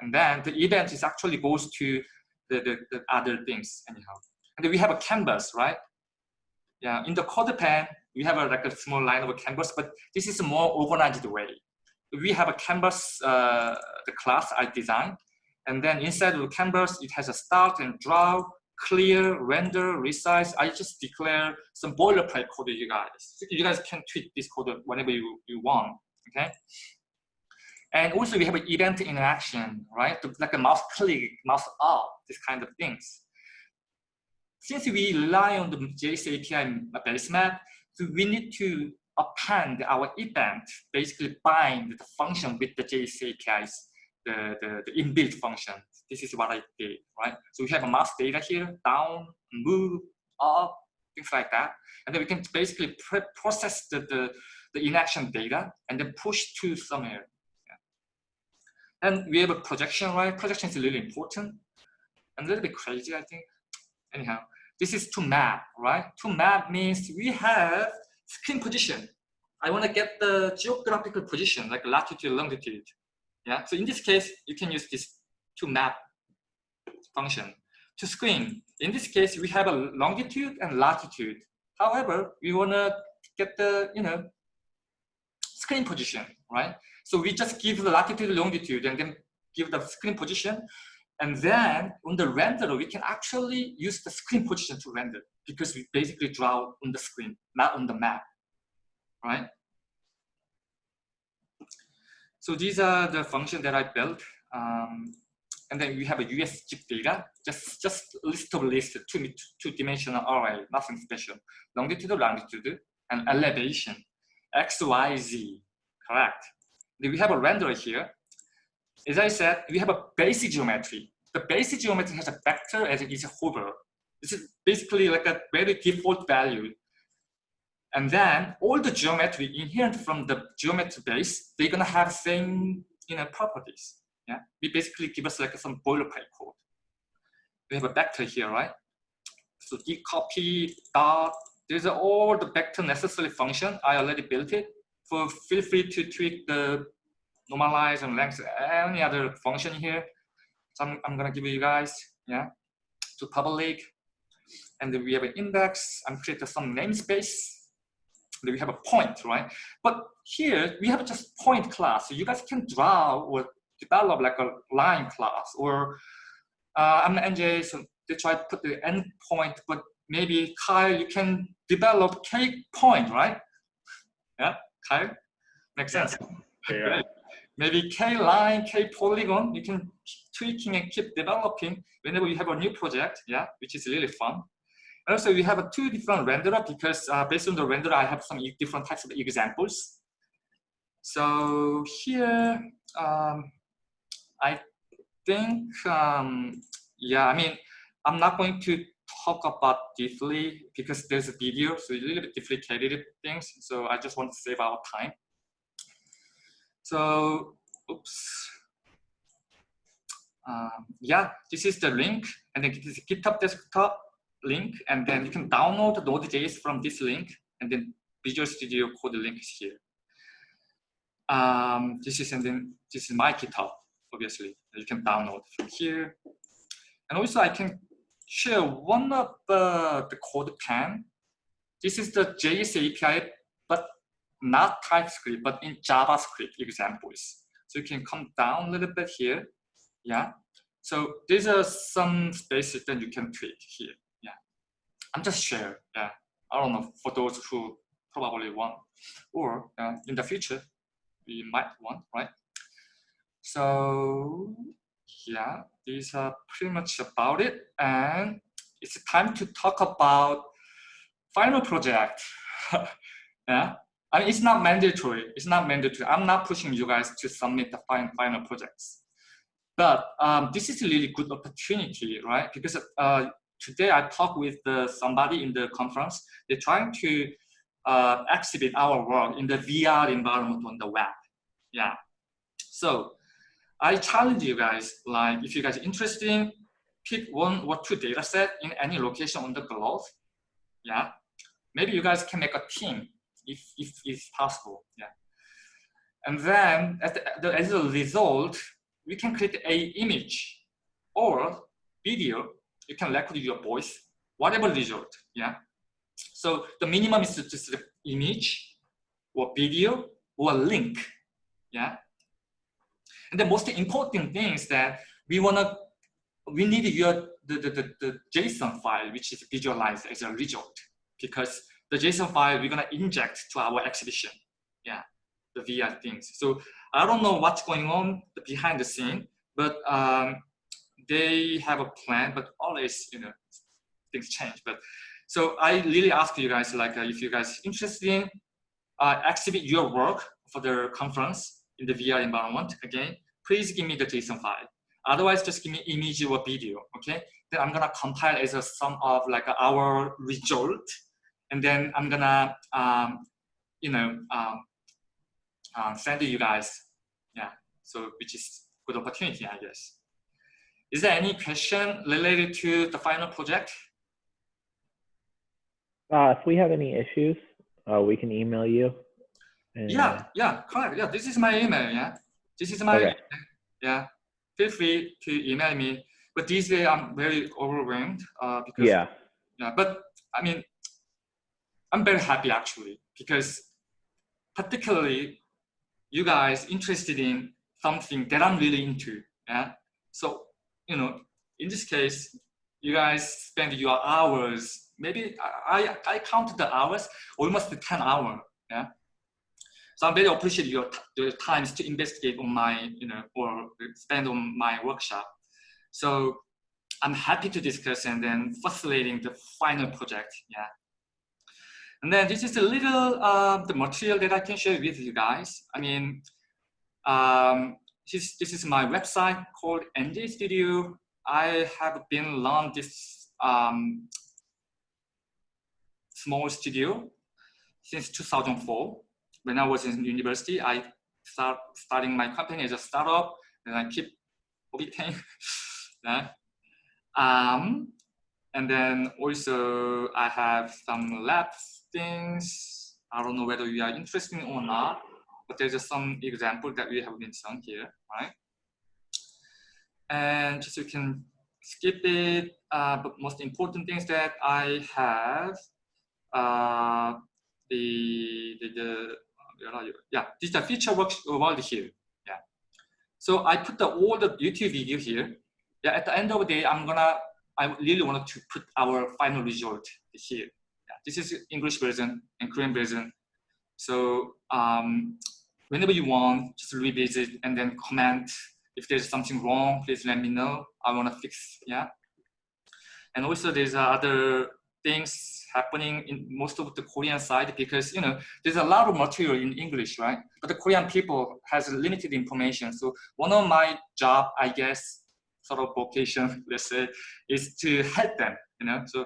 And then the event is actually goes to the, the, the other things anyhow. And we have a canvas, right? Yeah, in the CodePen, we have a, like a small line of a canvas, but this is a more organized way. We have a canvas, uh, the class I designed, and then inside of the canvas, it has a start and draw, clear, render, resize. I just declare some boilerplate code you guys. You guys can tweak this code whenever you, you want, okay? And also we have an event interaction, right? Like a mouse click, mouse up, this kind of things. Since we rely on the JS API base map, so we need to append our event, basically bind the function with the JS API's, the, the, the inbuilt function. This is what I did, right? So we have a mass data here, down, move, up, things like that. And then we can basically process the, the, the inaction data and then push to somewhere. And we have a projection, right? Projection is really important. And a little bit crazy, I think. Anyhow, this is to map, right? To map means we have screen position. I want to get the geographical position, like latitude, longitude. Yeah. So in this case, you can use this to map function to screen. In this case, we have a longitude and latitude. However, we want to get the you know screen position, right? So we just give the latitude, longitude, and then give the screen position. And then on the renderer, we can actually use the screen position to render because we basically draw on the screen, not on the map, right? So these are the functions that I built. Um, and then we have a US chip data, just, just list of list, two, two dimensional array, nothing special. Longitude, longitude, and elevation, X, Y, Z, correct we have a renderer here. As I said, we have a basic geometry. The basic geometry has a vector as it is a hover. This is basically like a very default value. And then all the geometry inherent from the geometry base, they're gonna have same you know properties. Yeah, we basically give us like some boilerplate code. We have a vector here, right? So d copy dot. These are all the vector necessary function. I already built it. So feel free to tweak the normalize and length, any other function here. So I'm, I'm gonna give you guys, yeah, to public. And then we have an index, I'm creating some namespace. We have a point, right? But here we have just point class. So you guys can draw or develop like a line class or uh, I'm NJ, so they try to put the endpoint, but maybe Kyle, you can develop K point, right? Yeah, Kyle, makes sense. Yeah. maybe K line, K polygon, you can keep tweaking and keep developing whenever you have a new project, yeah, which is really fun. And also we have a two different renderer because uh, based on the renderer, I have some different types of examples. So here, um, I think, um, yeah, I mean, I'm not going to talk about deeply because there's a video, so a little bit duplicated things. So I just want to save our time. So, oops. Um, yeah, this is the link, and then this is GitHub desktop link, and then you can download Node.js from this link, and then Visual Studio Code link is here. Um, this is and then this is my GitHub, obviously. You can download from here, and also I can share one of the, the code pen. This is the JS API, but not TypeScript, but in JavaScript examples. So you can come down a little bit here. Yeah. So these are some spaces that you can tweak here. Yeah. I'm just share. Yeah. I don't know for those who probably want, or uh, in the future, we might want, right? So yeah, these are pretty much about it. And it's time to talk about final project. yeah, I mean, it's not mandatory. It's not mandatory. I'm not pushing you guys to submit the final, final projects. But um, this is a really good opportunity, right? Because uh, today I talked with uh, somebody in the conference. They're trying to uh, exhibit our work in the VR environment on the web. Yeah. So I challenge you guys, like if you guys are interested, pick one or two data set in any location on the globe. Yeah. Maybe you guys can make a team if, if it's possible. Yeah. And then as, the, as a result, we can create a image or video. You can record your voice, whatever result. Yeah. So the minimum is just the image or video or link. Yeah. And the most important thing is that we wanna we need your the, the, the, the JSON file which is visualized as a result because the JSON file we're gonna inject to our exhibition. Yeah, the VR things. So I don't know what's going on behind the scene, but um, they have a plan, but always, you know, things change. But so I really ask you guys, like, uh, if you guys interested in uh, exhibit your work for the conference in the VR environment, again, please give me the JSON file. Otherwise, just give me image or video, okay? Then I'm gonna compile as a sum of like our result and then I'm gonna, um, you know, um, um, send you guys. Yeah, so which is good opportunity, I guess. Is there any question related to the final project? Uh, if we have any issues, uh, we can email you. Yeah, yeah, correct. Yeah, this is my email. Yeah, this is my okay. yeah. Feel free to email me. But these days I'm very overwhelmed uh, because yeah, yeah. But I mean, I'm very happy actually because particularly you guys interested in something that I'm really into. Yeah. So, you know, in this case, you guys spend your hours, maybe I, I counted the hours, almost 10 hours. Yeah. So I'm very appreciate your, your times to investigate on my, you know, or spend on my workshop. So I'm happy to discuss and then facilitating the final project. Yeah. And then this is a little uh, the material that I can share with you guys. I mean, um, this, this is my website called NJ Studio. I have been run this um, small studio since 2004. When I was in university, I start starting my company as a startup, and I keep auditing. yeah. Um, and then also I have some lab things. I don't know whether you are interested or not, but there's just some example that we have been shown here, right? and just you can skip it. Uh, but most important things that I have, uh, the, the, the you? Yeah, this is the feature work world here. Yeah. So I put the all the YouTube video here. Yeah, at the end of the day, I'm gonna, I really wanted to put our final result here. Yeah, this is English version and Korean version. So um, whenever you want, just revisit and then comment. If there's something wrong, please let me know. I want to fix, yeah. And also there's other things happening in most of the Korean side because, you know, there's a lot of material in English, right? But the Korean people has limited information. So one of my job, I guess, sort of vocation, let's say, is to help them, you know. So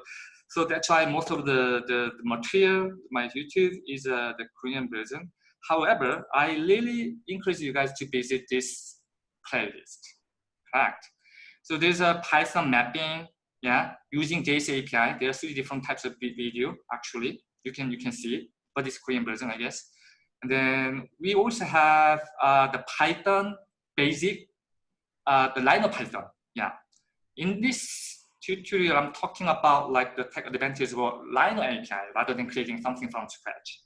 so that's why most of the, the, the material, my YouTube is uh, the Korean version. However, I really encourage you guys to visit this playlist, correct? So there's a Python mapping, yeah, using JS API. There are three different types of video, actually. You can, you can see but it's Korean version, I guess. And then we also have uh, the Python basic, uh, the Rhino Python, yeah. In this tutorial, I'm talking about like the tech advantages of Rhino API rather than creating something from scratch.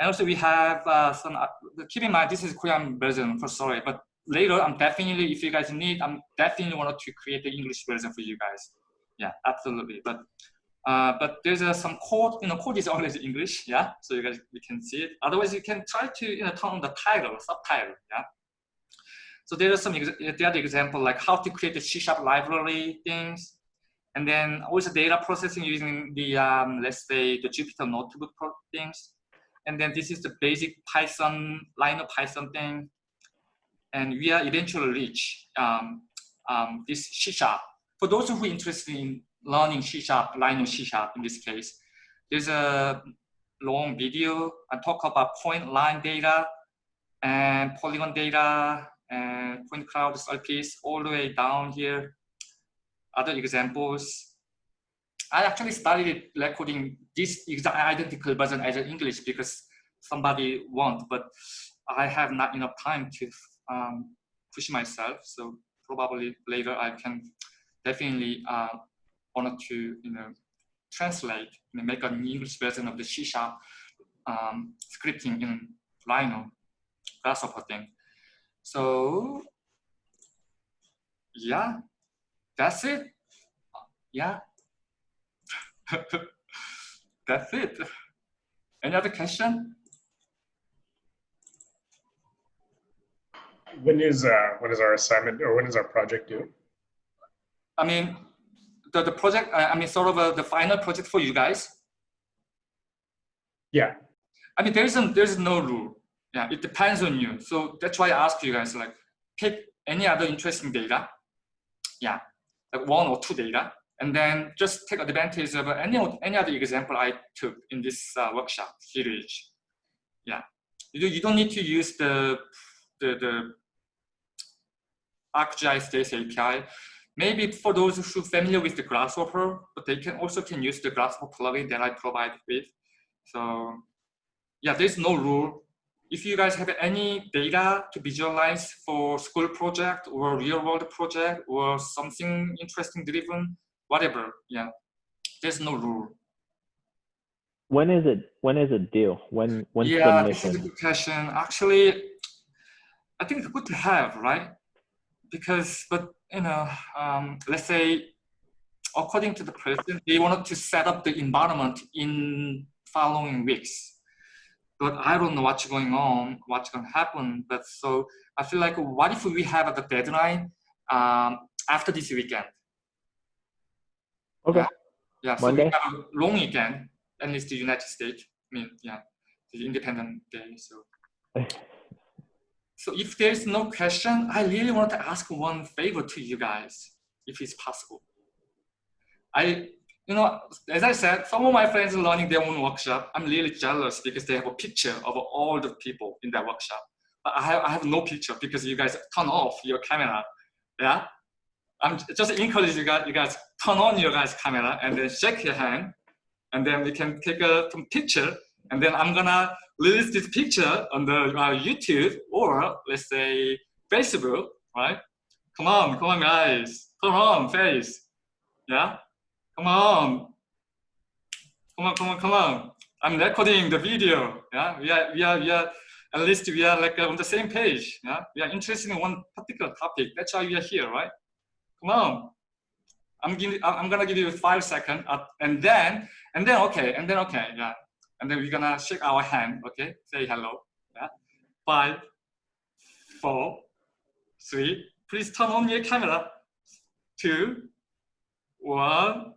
And also we have uh, some, uh, keep in mind, this is Korean version for sorry, but later I'm definitely, if you guys need, I'm definitely wanted to create the English version for you guys. Yeah, absolutely. But uh, but there's uh, some code, you know, code is always English, yeah? So you guys, you can see it. Otherwise you can try to, you know, turn on the title, subtitle, yeah? So there are some, the other example, like how to create the C-sharp library things, and then also data processing using the, um, let's say, the Jupyter notebook things. And then this is the basic Python, Rhino Python thing. And we are eventually reach um, um, this C Sharp. For those who are interested in learning C Sharp, Rhino C Sharp in this case, there's a long video. I talk about point line data and polygon data and point cloud surface all the way down here other examples. I actually started recording this exact identical version as an English because somebody want, but I have not enough time to um, push myself. So probably later I can definitely uh, wanted to you know translate and make an English version of the C sharp um, scripting in Rhino grasshopper thing. So yeah, that's it. Yeah. That's it. Any other question? When is uh when is our assignment or when is our project due? I mean, the, the project, I mean, sort of a, the final project for you guys. Yeah. I mean, there isn't, there's no rule. Yeah, it depends on you. So that's why I ask you guys, like, pick any other interesting data. Yeah, like one or two data, and then just take advantage of any, any other example I took in this uh, workshop series. Yeah, you, you don't need to use the, the, the ArcGIS JS API. Maybe for those who are familiar with the Grasshopper, but they can also can use the Grasshopper plugin that I provide with. So yeah, there's no rule if you guys have any data to visualize for school project or real world project or something interesting driven, whatever, yeah, there's no rule. When is it? When is it due? When? When yeah, this is a good question. Actually, I think it's good to have, right? Because, but you know, um, let's say, according to the president, they wanted to set up the environment in following weeks but I don't know what's going on, what's going to happen. But so I feel like, what if we have the deadline um, after this weekend? Okay. Yeah, so Monday? we have a long weekend, at least the United States. I mean, yeah, the Independent Day. So, so if there's no question, I really want to ask one favor to you guys, if it's possible. I you know, as I said, some of my friends are learning their own workshop. I'm really jealous because they have a picture of all the people in that workshop. But I have, I have no picture because you guys turn off your camera. Yeah. I'm just encourage you guys, you guys turn on your guys' camera and then shake your hand and then we can take a some picture and then I'm gonna release this picture on the uh, YouTube or let's say Facebook, right? Come on, come on, guys. Come on, face. Yeah? Come on. Come on, come on, come on. I'm recording the video. Yeah, we are, we are, we are, at least we are like uh, on the same page. Yeah, we are interested in one particular topic. That's why we are here, right? Come on. I'm giving, I'm gonna give you five seconds, uh, and then, and then, okay, and then, okay, yeah, and then we're gonna shake our hand, okay? Say hello. Yeah, five, four, three. Please turn on your camera. Two, one.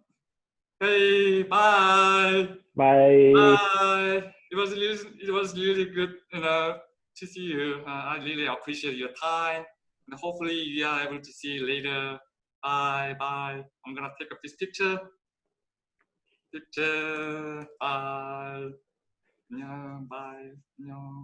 Hey, bye. Bye. Bye. It was really, it was really good, you know, to see you. Uh, I really appreciate your time, and hopefully we are able to see you later. Bye, bye. I'm gonna take up this picture. Bitte bald, ja.